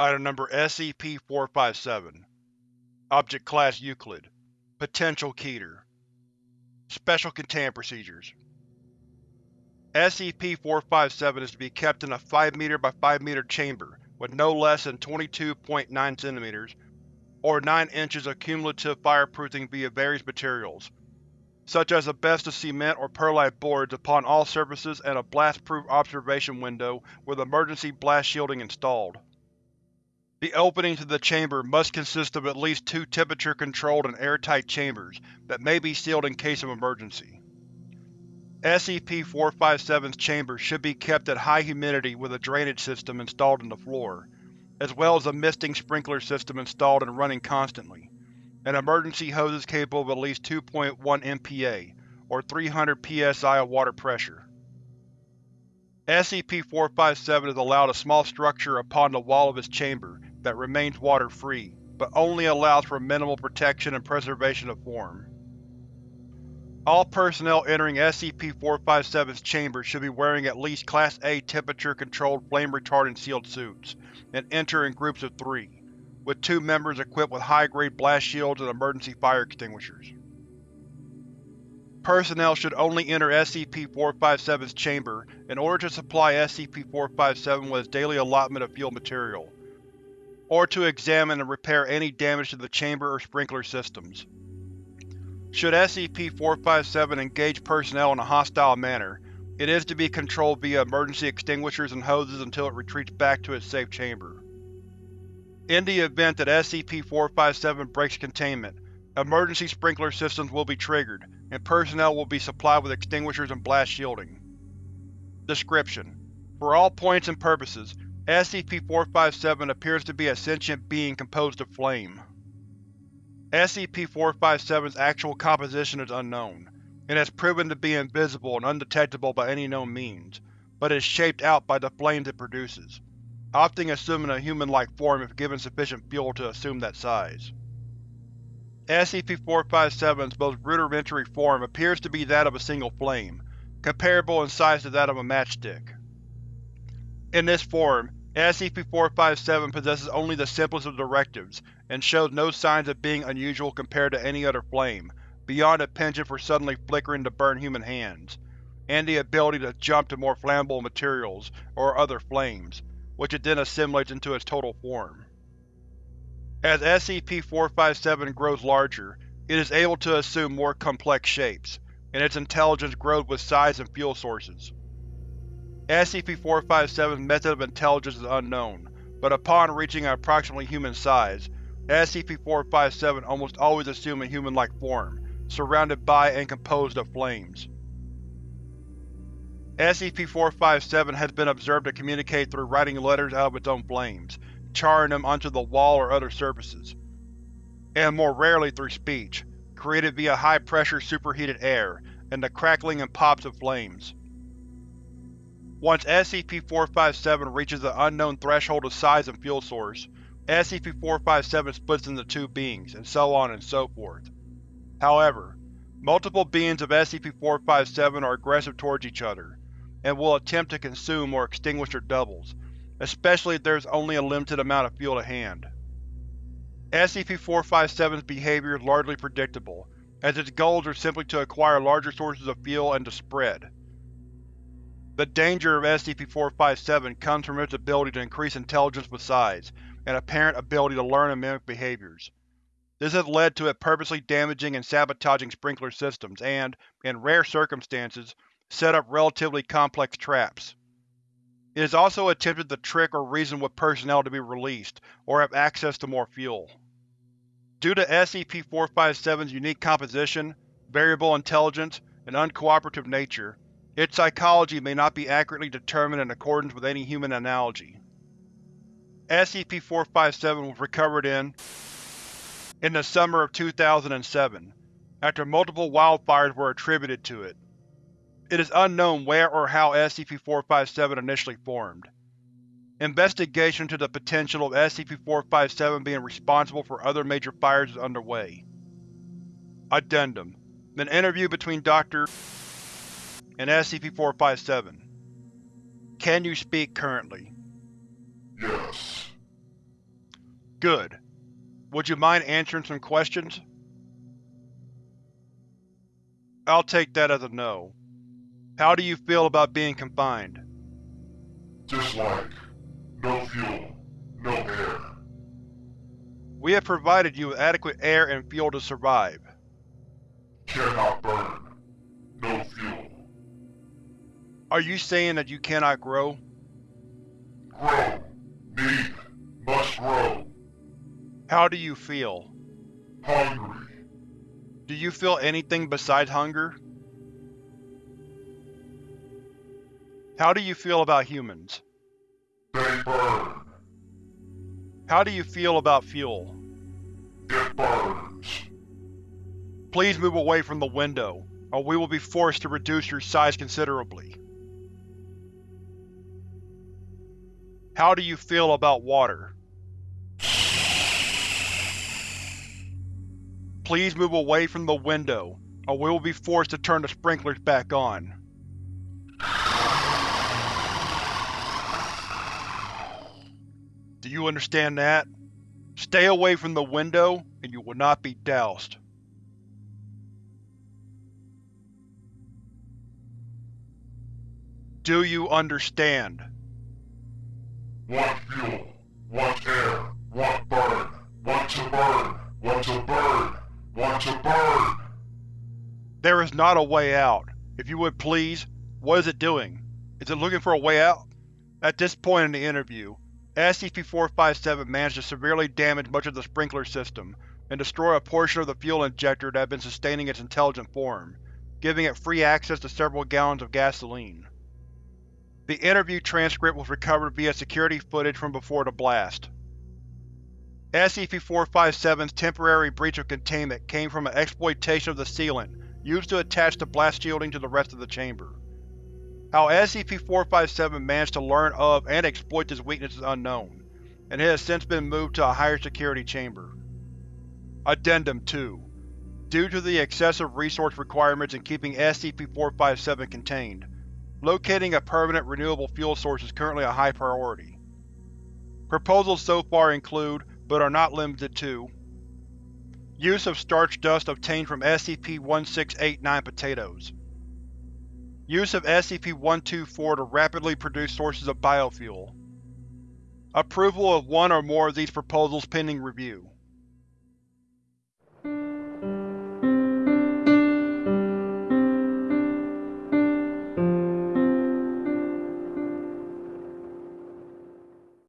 Item Number SCP-457 Object Class Euclid Potential Keter Special Containment Procedures SCP-457 is to be kept in a 5 m by 5 m chamber with no less than 22.9 cm or 9 inches of cumulative fireproofing via various materials, such as asbestos cement or perlite boards upon all surfaces and a blast-proof observation window with emergency blast shielding installed. The openings to the chamber must consist of at least two temperature-controlled and airtight chambers that may be sealed in case of emergency. SCP-457's chamber should be kept at high humidity with a drainage system installed in the floor, as well as a misting sprinkler system installed and running constantly, and emergency hoses capable of at least 2.1 MPa, or 300 psi of water pressure. SCP-457 is allowed a small structure upon the wall of its chamber that remains water-free, but only allows for minimal protection and preservation of form. All personnel entering SCP-457's chamber should be wearing at least Class A temperature-controlled flame-retardant sealed suits, and enter in groups of three, with two members equipped with high-grade blast shields and emergency fire extinguishers. Personnel should only enter SCP-457's chamber in order to supply SCP-457 with its daily allotment of fuel material, or to examine and repair any damage to the chamber or sprinkler systems. Should SCP-457 engage personnel in a hostile manner, it is to be controlled via emergency extinguishers and hoses until it retreats back to its safe chamber. In the event that SCP-457 breaks containment, emergency sprinkler systems will be triggered, and personnel will be supplied with extinguishers and blast shielding. Description: For all points and purposes, SCP-457 appears to be a sentient being composed of flame. SCP-457's actual composition is unknown, and has proven to be invisible and undetectable by any known means, but is shaped out by the flames it produces, often assuming a human-like form if given sufficient fuel to assume that size. SCP-457's most rudimentary form appears to be that of a single flame, comparable in size to that of a matchstick. In this form, SCP-457 possesses only the simplest of directives, and shows no signs of being unusual compared to any other flame, beyond a penchant for suddenly flickering to burn human hands, and the ability to jump to more flammable materials or other flames, which it then assimilates into its total form. As SCP-457 grows larger, it is able to assume more complex shapes, and its intelligence grows with size and fuel sources. SCP-457's method of intelligence is unknown, but upon reaching an approximately human size, SCP-457 almost always assumes a human-like form, surrounded by and composed of flames. SCP-457 has been observed to communicate through writing letters out of its own flames, charring them onto the wall or other surfaces, and more rarely through speech, created via high-pressure superheated air and the crackling and pops of flames. Once SCP-457 reaches the unknown threshold of size and fuel source, SCP-457 splits into two beings, and so on and so forth. However, multiple beings of SCP-457 are aggressive towards each other, and will attempt to consume or extinguish their doubles, especially if there is only a limited amount of fuel to hand. SCP-457's behavior is largely predictable, as its goals are simply to acquire larger sources of fuel and to spread. The danger of SCP-457 comes from its ability to increase intelligence with size, and apparent ability to learn and mimic behaviors. This has led to it purposely damaging and sabotaging sprinkler systems and, in rare circumstances, set up relatively complex traps. It has also attempted to trick or reason with personnel to be released, or have access to more fuel. Due to SCP-457's unique composition, variable intelligence, and uncooperative nature, its psychology may not be accurately determined in accordance with any human analogy. SCP-457 was recovered in in the summer of 2007, after multiple wildfires were attributed to it. It is unknown where or how SCP-457 initially formed. Investigation into the potential of SCP-457 being responsible for other major fires is underway. Addendum An interview between Dr and SCP-457. Can you speak currently? Yes. Good. Would you mind answering some questions? I'll take that as a no. How do you feel about being confined? Dislike. No fuel. No air. We have provided you with adequate air and fuel to survive. Cannot burn. Are you saying that you cannot grow? Grow. Need. Must grow. How do you feel? Hungry. Do you feel anything besides hunger? How do you feel about humans? They burn. How do you feel about fuel? It burns. Please move away from the window, or we will be forced to reduce your size considerably. How do you feel about water? Please move away from the window, or we will be forced to turn the sprinklers back on. Do you understand that? Stay away from the window, and you will not be doused. Do you understand? Want fuel. Want air. Want burn. Want to burn. Want to burn. Want to burn. There is not a way out. If you would please, what is it doing? Is it looking for a way out? At this point in the interview, SCP-457 managed to severely damage much of the sprinkler system, and destroy a portion of the fuel injector that had been sustaining its intelligent form, giving it free access to several gallons of gasoline. The interview transcript was recovered via security footage from before the blast. SCP-457's temporary breach of containment came from an exploitation of the sealant used to attach the blast shielding to the rest of the chamber. How SCP-457 managed to learn of and exploit this weakness is unknown, and it has since been moved to a higher security chamber. Addendum 2 Due to the excessive resource requirements in keeping SCP-457 contained, locating a permanent renewable fuel source is currently a high priority. Proposals so far include, but are not limited to, Use of starch dust obtained from SCP-1689 potatoes. Use of SCP-124 to rapidly produce sources of biofuel. Approval of one or more of these proposals pending review.